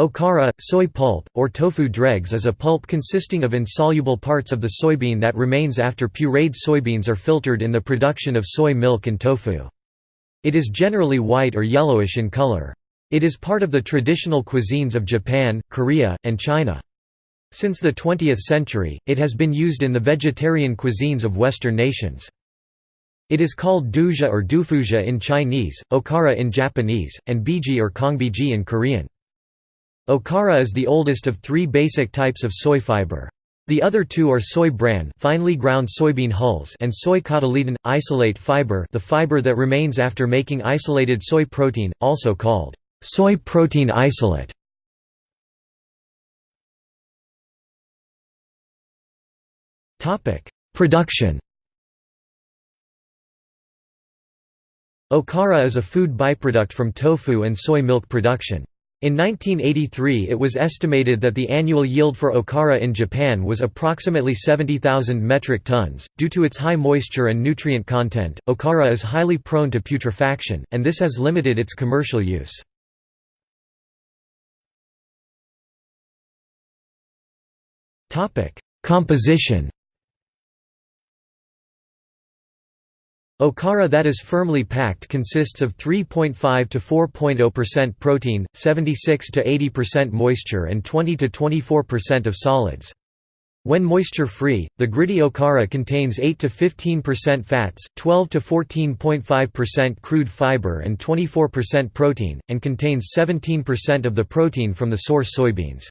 Okara, soy pulp, or tofu dregs is a pulp consisting of insoluble parts of the soybean that remains after pureed soybeans are filtered in the production of soy milk and tofu. It is generally white or yellowish in color. It is part of the traditional cuisines of Japan, Korea, and China. Since the 20th century, it has been used in the vegetarian cuisines of Western nations. It is called douzha or doufuzha in Chinese, okara in Japanese, and biji or kongbiji in Korean. Okara is the oldest of three basic types of soy fiber. The other two are soy bran finely ground soybean hulls and soy cotyledon, isolate fiber the fiber that remains after making isolated soy protein, also called soy protein isolate. Production Okara is a food byproduct from tofu and soy milk production. In 1983 it was estimated that the annual yield for okara in Japan was approximately 70,000 metric tons. Due to its high moisture and nutrient content, okara is highly prone to putrefaction, and this has limited its commercial use. Composition Okara that is firmly packed consists of 3.5 to 4.0% protein, 76 to 80% moisture and 20 to 24% of solids. When moisture-free, the gritty okara contains 8 to 15% fats, 12 to 14.5% crude fiber and 24% protein, and contains 17% of the protein from the source soybeans.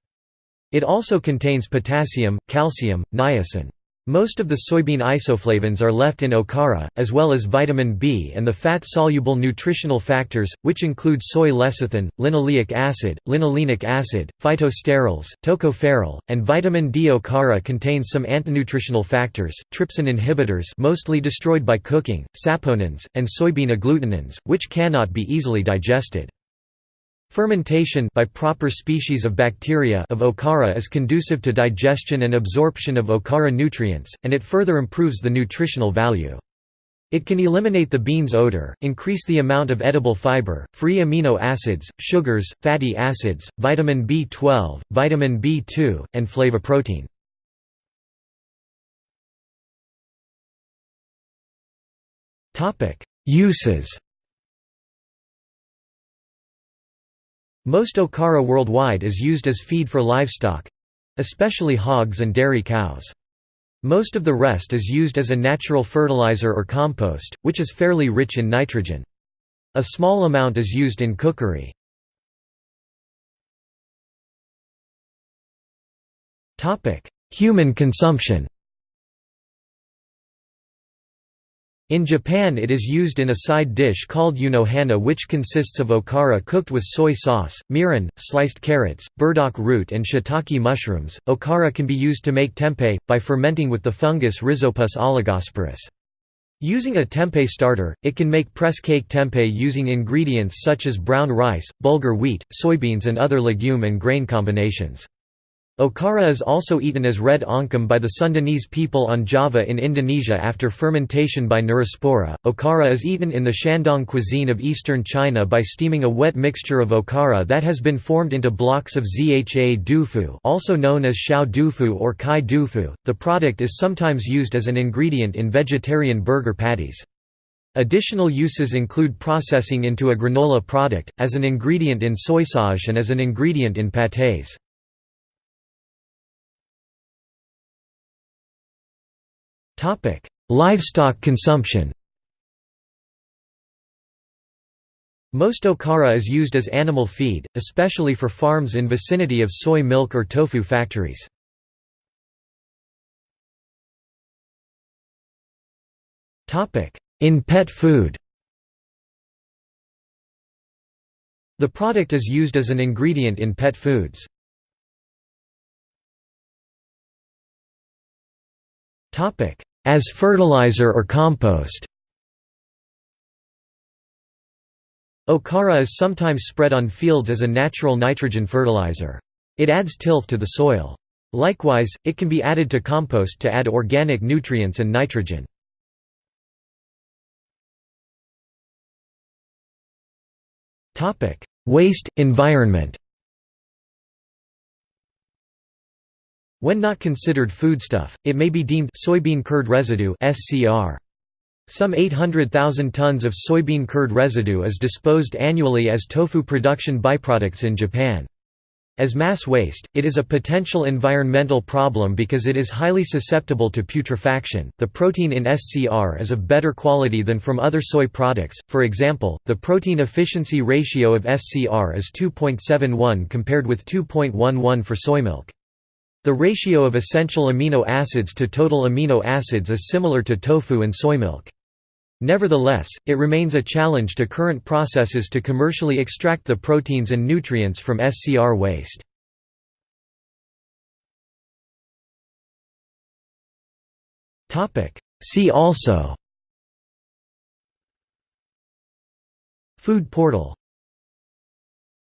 It also contains potassium, calcium, niacin. Most of the soybean isoflavones are left in okara, as well as vitamin B and the fat-soluble nutritional factors, which include soy lecithin, linoleic acid, linolenic acid, phytosterols, tocopherol, and vitamin D. Okara contains some antinutritional factors, trypsin inhibitors mostly destroyed by cooking, saponins, and soybean agglutinins, which cannot be easily digested. Fermentation by proper species of bacteria of okara is conducive to digestion and absorption of okara nutrients, and it further improves the nutritional value. It can eliminate the bean's odor, increase the amount of edible fiber, free amino acids, sugars, fatty acids, vitamin B12, vitamin B2, and flavoprotein. Uses Most okara worldwide is used as feed for livestock—especially hogs and dairy cows. Most of the rest is used as a natural fertilizer or compost, which is fairly rich in nitrogen. A small amount is used in cookery. Human consumption In Japan it is used in a side dish called unohana which consists of okara cooked with soy sauce, mirin, sliced carrots, burdock root and shiitake mushrooms. Okara can be used to make tempeh, by fermenting with the fungus Rhizopus oligosporus. Using a tempeh starter, it can make press cake tempeh using ingredients such as brown rice, bulgur wheat, soybeans and other legume and grain combinations. Okara is also eaten as red oncom by the Sundanese people on Java in Indonesia after fermentation by Neurospora. Okara is eaten in the Shandong cuisine of eastern China by steaming a wet mixture of okara that has been formed into blocks of zha dufu, also known as xiao dufu or kai dufu. The product is sometimes used as an ingredient in vegetarian burger patties. Additional uses include processing into a granola product, as an ingredient in soy sauce and as an ingredient in pâtés. Livestock consumption Most okara is used as animal feed, especially for farms in vicinity of soy milk or tofu factories. In pet food The product is used as an ingredient in pet foods. As fertilizer or compost Okara is sometimes spread on fields as a natural nitrogen fertilizer. It adds tilth to the soil. Likewise, it can be added to compost to add organic nutrients and nitrogen. Waste, environment When not considered foodstuff, it may be deemed soybean curd residue (SCR). Some 800,000 tons of soybean curd residue is disposed annually as tofu production byproducts in Japan. As mass waste, it is a potential environmental problem because it is highly susceptible to putrefaction. The protein in SCR is of better quality than from other soy products. For example, the protein efficiency ratio of SCR is 2.71 compared with 2.11 for soy milk. The ratio of essential amino acids to total amino acids is similar to tofu and soy milk. Nevertheless, it remains a challenge to current processes to commercially extract the proteins and nutrients from SCR waste. See also Food portal